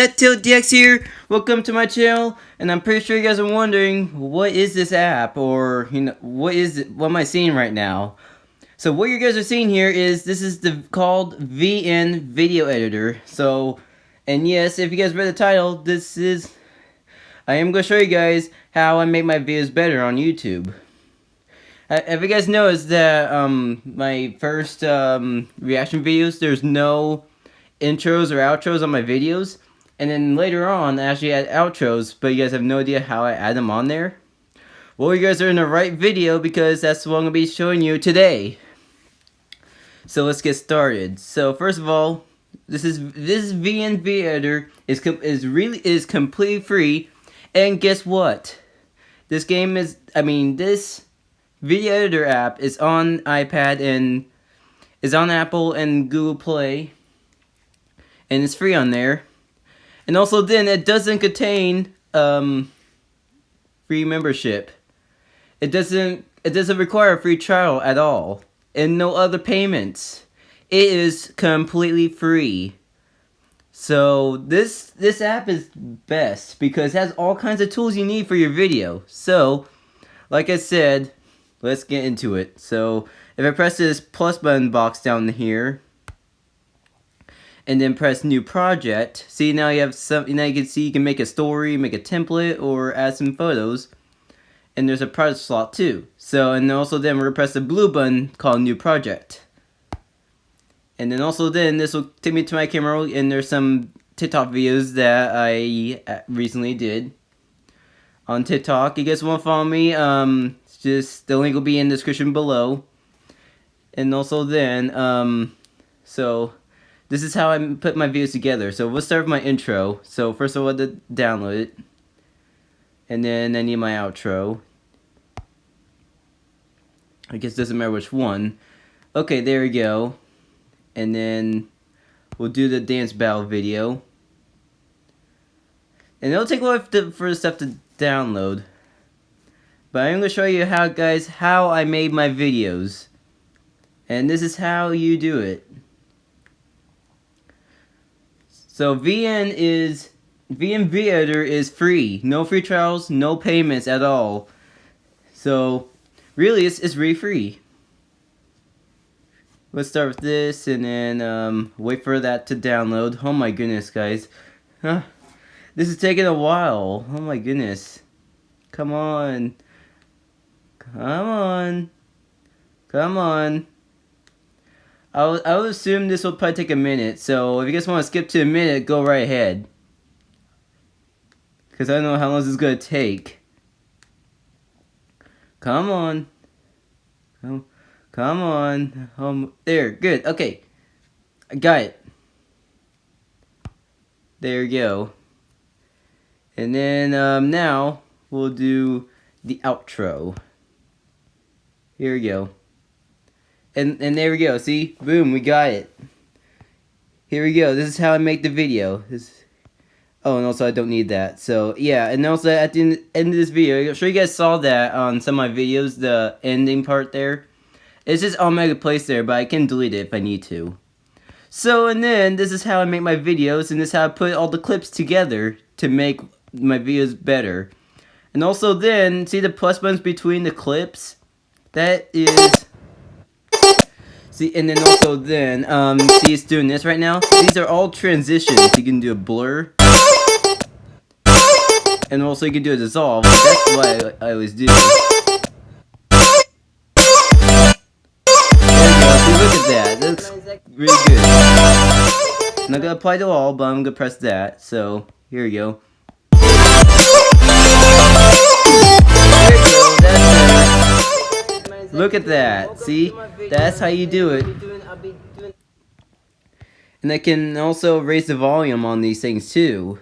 That DX here. Welcome to my channel, and I'm pretty sure you guys are wondering what is this app, or you know, what is it, what am I seeing right now? So what you guys are seeing here is this is the called VN Video Editor. So, and yes, if you guys read the title, this is I am going to show you guys how I make my videos better on YouTube. Uh, if you guys noticed that um, my first um, reaction videos, there's no intros or outros on my videos. And then later on, I actually add outros, but you guys have no idea how I add them on there. Well, you guys are in the right video because that's what I'm going to be showing you today. So let's get started. So first of all, this is this VNV editor is is really is completely free, and guess what? This game is I mean this video editor app is on iPad and is on Apple and Google Play and it's free on there. And also then it doesn't contain um, free membership. It doesn't it doesn't require a free trial at all and no other payments. It is completely free. So this this app is best because it has all kinds of tools you need for your video. So, like I said, let's get into it. So if I press this plus button box down here, and then press new project. See now you have some now you can see you can make a story, make a template, or add some photos. And there's a project slot too. So and also then we're gonna press the blue button called new project. And then also then this will take me to my camera and there's some TikTok videos that I uh, recently did on TikTok. You guys want to follow me? Um, just the link will be in the description below. And also then, um, so this is how I put my videos together. So we'll start with my intro. So first of all, to download it. And then I need my outro. I guess doesn't matter which one. Okay, there we go. And then we'll do the dance battle video. And it'll take a while for the stuff to download. But I'm going to show you how, guys, how I made my videos. And this is how you do it. So VN is VN Editor is free. No free trials, no payments at all. So really it's, it's really free. Let's start with this and then um, wait for that to download. Oh my goodness guys. Huh. This is taking a while. Oh my goodness. Come on. Come on. Come on. I would, I would assume this will probably take a minute, so if you guys want to skip to a minute, go right ahead. Because I don't know how long this is going to take. Come on. Come, come on. Um, there, good, okay. I got it. There you go. And then um, now we'll do the outro. Here we go. And, and there we go, see? Boom, we got it. Here we go, this is how I make the video. This, oh, and also I don't need that. So, yeah, and also at the end of this video, I'm sure you guys saw that on some of my videos, the ending part there. It's just automatically placed there, but I can delete it if I need to. So, and then, this is how I make my videos, and this is how I put all the clips together to make my videos better. And also then, see the plus buttons between the clips? That is See, and then also then, um, see it's doing this right now? These are all transitions. You can do a blur. And also you can do a dissolve. That's what I, I always do. That. That looks really good. I'm not gonna apply to all, but I'm gonna press that. So, here we go. Look at that. See? That's how you do it. And I can also raise the volume on these things too.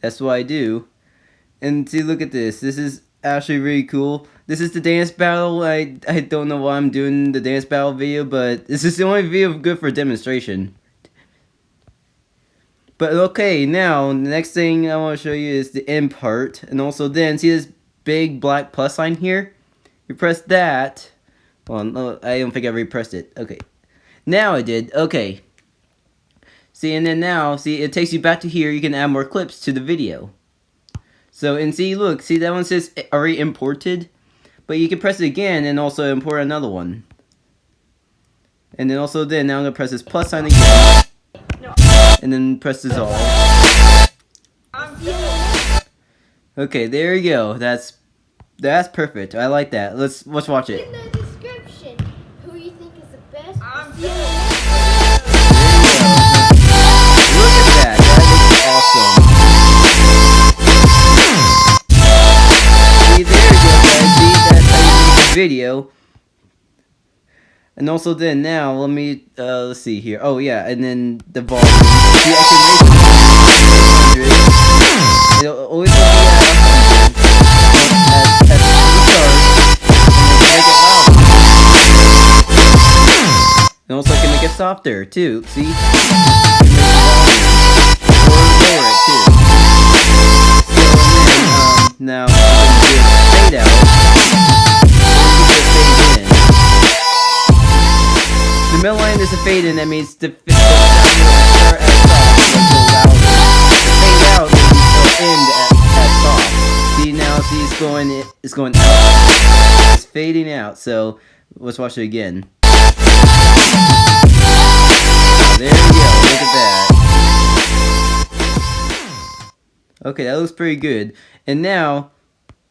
That's what I do. And see, look at this. This is actually really cool. This is the dance battle. I, I don't know why I'm doing the dance battle video, but this is the only video good for demonstration. But okay, now, the next thing I want to show you is the end part. And also then, see this big black plus sign here? You press that. Well, no, I don't think I repressed it. Okay. Now I did. Okay. See, and then now, see, it takes you back to here. You can add more clips to the video. So, and see, look, see, that one says eh, already imported. But you can press it again and also import another one. And then also then, now I'm going to press this plus sign again. And then press dissolve. Okay, there you go. That's that's perfect. I like that. Let's let's watch it. In the description, who you think is the best. I'm Yeah. Look at that. That looks awesome. See, there you go, guys. See, that's how you make a video. And also then now, let me, uh, let's see here. Oh, yeah, and then the volume. See, I can make it 100. It'll always be at 100. Louder. And also I can make it softer, too. See? The lower it, too. So, then, um, now, I'm gonna do a fade in. The middle line is a fade in, that means the, the will start at soft. The fade out it'll end at, at soft. See now, see it's going, it's going out. It's fading out, so let's watch it again. There you go, look at that. Okay, that looks pretty good. And now,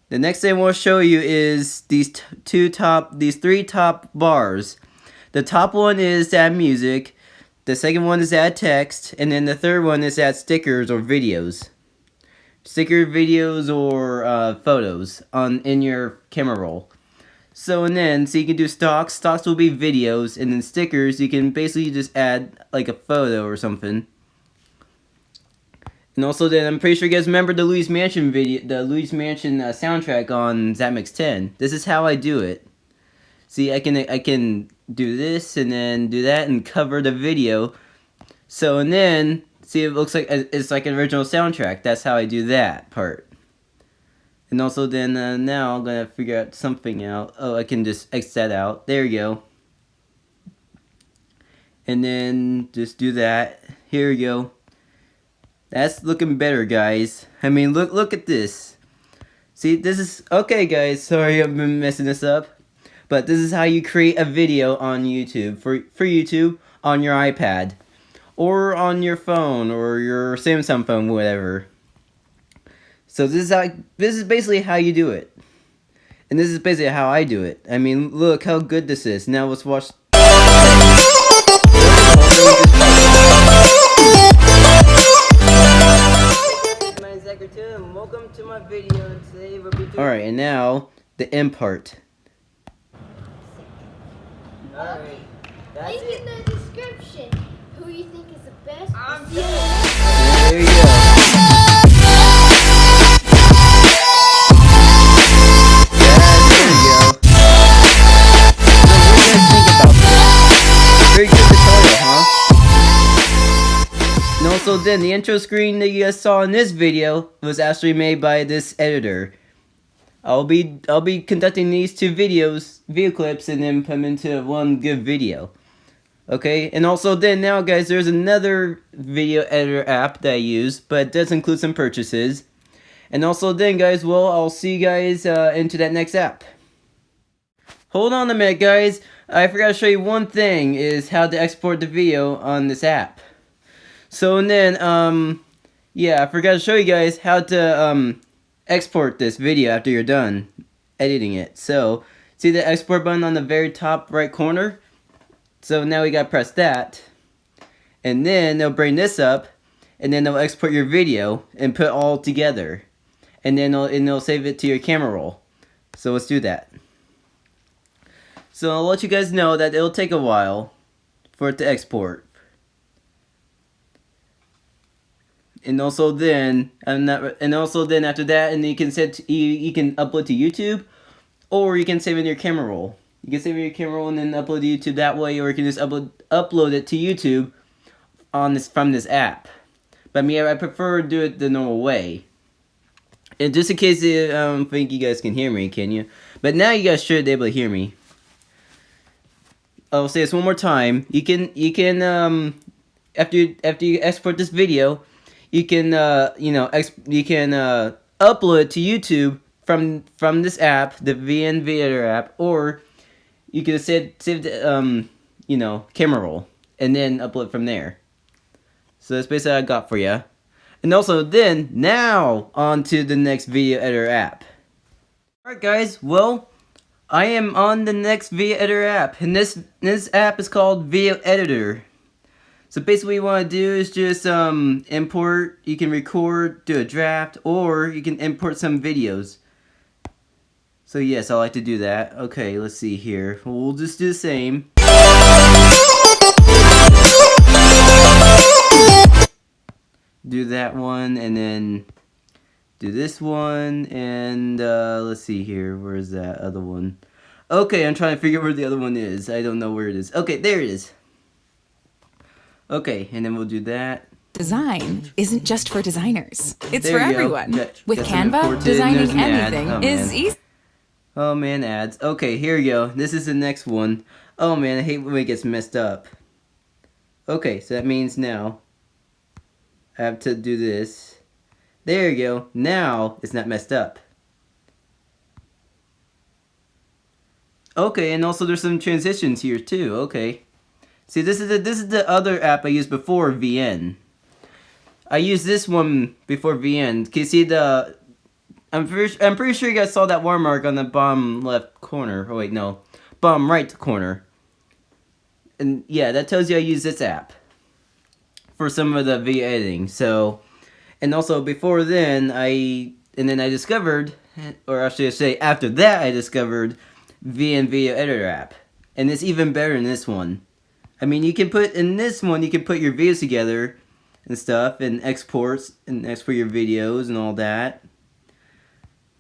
the next thing I want to show you is these two top, these three top bars. The top one is add music, the second one is add text, and then the third one is add stickers or videos. Sticker videos or uh, photos on in your camera roll. So and then, so you can do stocks, stocks will be videos, and then stickers, you can basically just add like a photo or something. And also then, I'm pretty sure you guys remember the Luigi's Mansion video, the Luigi's Mansion uh, soundtrack on ZapMix 10. This is how I do it. See, I can I can do this and then do that and cover the video. So and then see it looks like it's like an original soundtrack. That's how I do that part. And also then uh, now I'm gonna figure out something out. Oh, I can just X that out. There you go. And then just do that. Here we go. That's looking better, guys. I mean, look look at this. See, this is okay, guys. Sorry, I've been messing this up. But this is how you create a video on YouTube for for YouTube on your iPad or on your phone or your Samsung phone, whatever. So this is how this is basically how you do it. And this is basically how I do it. I mean, look how good this is. Now let's watch My name's Zachary Tim, and welcome to my video. Today we'll be doing. All right, and now the end part. All right, that's Link it. in the description, who you think is the best. Then, the intro screen that you guys saw in this video was actually made by this editor. I'll be I'll be conducting these two videos, video clips, and then put them into one good video. Okay, and also then now guys, there's another video editor app that I use, but it does include some purchases. And also then guys, well, I'll see you guys uh, into that next app. Hold on a minute guys, I forgot to show you one thing, is how to export the video on this app. So and then, um, yeah, I forgot to show you guys how to, um, export this video after you're done editing it. So, see the export button on the very top right corner? So now we gotta press that. And then they'll bring this up. And then they'll export your video and put all together. And then they'll, and they'll save it to your camera roll. So let's do that. So I'll let you guys know that it'll take a while for it to export. And also then, and, that, and also then after that, and you can set, you, you can upload to YouTube, or you can save in your camera roll. You can save in your camera roll and then upload to YouTube that way, or you can just upload upload it to YouTube on this from this app. But me, I prefer do it the normal way. And just in case um, think you guys can hear me, can you? But now you guys should be able to hear me. I'll say this one more time. You can you can um, after after you export this video, you can uh you know you can uh upload to YouTube from from this app, the VN Editor app, or you can save save the um you know camera roll and then upload from there. So that's basically what I got for you. And also then, now, on to the next video editor app. Alright guys, well, I am on the next video editor app, and this, this app is called Video Editor. So basically what you want to do is just um, import, you can record, do a draft, or you can import some videos. So yes, I like to do that. Okay, let's see here. We'll just do the same. do that one and then do this one and uh, let's see here where's that other one okay I'm trying to figure where the other one is I don't know where it is okay there it is okay and then we'll do that. Design isn't just for designers. It's There for everyone. Got- With Canva, designing an anything Oh, is easy. oh man ads. Okay here you go. This is the next one. Oh man I hate when it gets messed up. Okay so that means now I have to do this. There you go. Now it's not messed up. Okay, and also there's some transitions here too. Okay, see this is the this is the other app I used before VN. I used this one before VN. Can you see the? I'm pretty I'm pretty sure you guys saw that watermark on the bottom left corner. Oh wait, no, bottom right corner. And yeah, that tells you I use this app for some of the video editing. So, and also before then I and then I discovered, or actually I should say after that I discovered VN Video Editor app. And it's even better than this one. I mean, you can put, in this one, you can put your videos together and stuff, and exports, and export your videos and all that.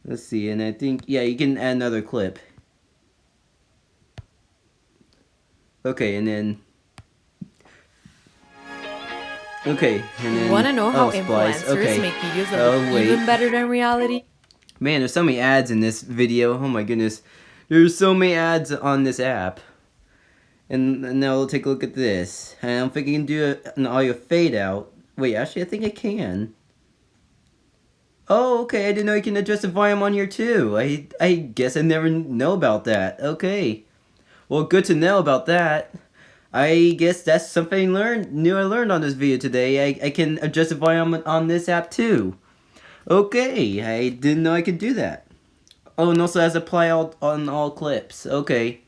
Let's see, and I think, yeah, you can add another clip. Okay, and then... Okay, and then... Want to know how oh, influencers okay. make you use Oh, look wait. even better than reality? Man, there's so many ads in this video. Oh my goodness. There's so many ads on this app. And, and now we'll take a look at this. I don't think you can do an audio fade out. Wait, actually, I think I can. Oh, okay. I didn't know you can adjust the volume on here too. I I guess I never know about that. Okay. Well, good to know about that. I guess that's something learned new I learned on this video today. I, I can adjust the volume on this app too. Okay, I didn't know I could do that. Oh, and also has apply all, on all clips. Okay.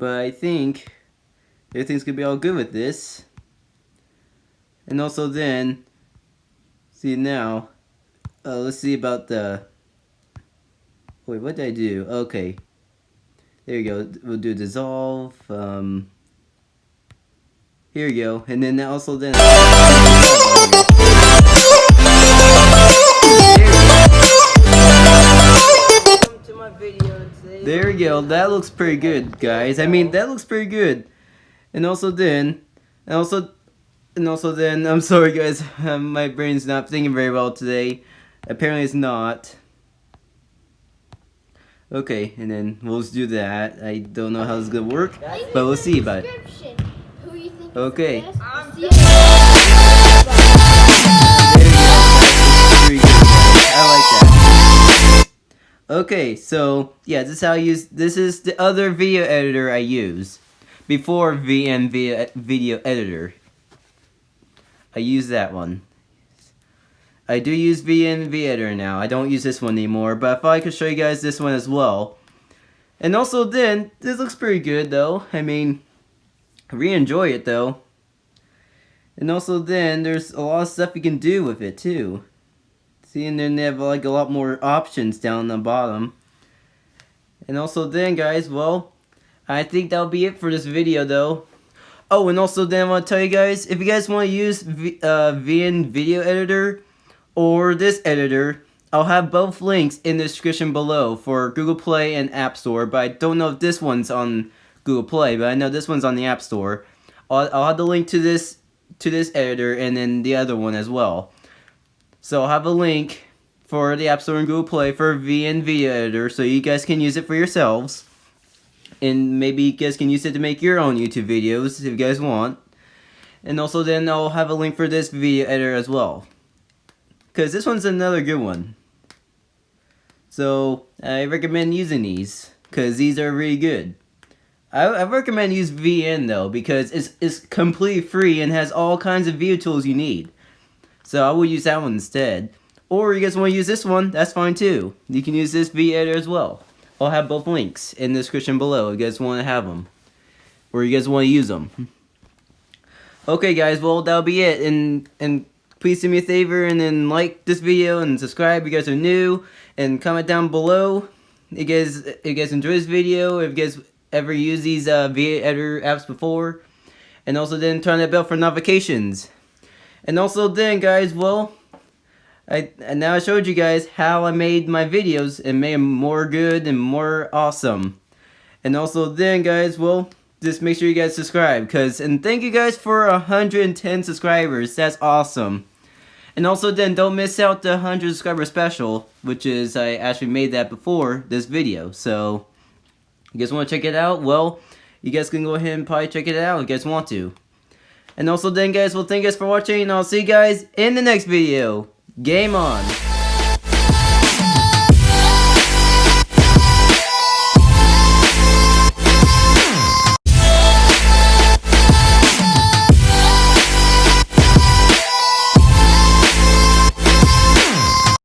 But I think everything's gonna be all good with this. And also then, see now, uh, let's see about the, wait, what did I do? Okay. There you go, we'll do dissolve, um, here you go, and then also then, There we go. That looks pretty good, guys. I mean, that looks pretty good. And also then, and also, and also then, I'm sorry, guys. Um, my brain's not thinking very well today. Apparently, it's not. Okay, and then we'll just do that. I don't know how it's gonna work, but we'll see about it. Who you think is Okay. the best? See you There you. Very good, guys. I like that. Okay, so yeah, this is how I use. This is the other video editor I use before VN Video, Editor. I use that one. I do use VN Editor now. I don't use this one anymore, but if I could show you guys this one as well. And also then, this looks pretty good though. I mean, I really enjoy it though. And also then, there's a lot of stuff you can do with it too. See, and then they have like a lot more options down the bottom. And also then, guys, well, I think that'll be it for this video though. Oh, and also then I want to tell you guys, if you guys want to use v uh, VN Video Editor or this editor, I'll have both links in the description below for Google Play and App Store, but I don't know if this one's on Google Play, but I know this one's on the App Store. I'll, I'll have the link to this to this editor and then the other one as well. So I'll have a link for the App Store and Google Play for VN Video Editor so you guys can use it for yourselves. And maybe you guys can use it to make your own YouTube videos if you guys want. And also then I'll have a link for this video editor as well. Because this one's another good one. So I recommend using these. Because these are really good. I, I recommend use VN though because it's, it's completely free and has all kinds of video tools you need. So I will use that one instead. Or you guys want to use this one, that's fine too. You can use this V editor as well. I'll have both links in the description below if you guys want to have them. Or you guys want to use them. Okay guys, well that'll be it. And and please do me a favor and then like this video and subscribe if you guys are new. And comment down below if you guys, if you guys enjoy this video, if you guys ever used these uh, V editor apps before. And also then turn that bell for notifications. And also then guys, well, I and now I showed you guys how I made my videos and made them more good and more awesome. And also then guys, well, just make sure you guys subscribe cuz and thank you guys for 110 subscribers. That's awesome. And also then don't miss out the 100 subscriber special, which is I actually made that before this video. So you guys want to check it out? Well, you guys can go ahead and probably check it out if you guys want to. And also then guys, well thank you guys for watching and I'll see you guys in the next video. Game on!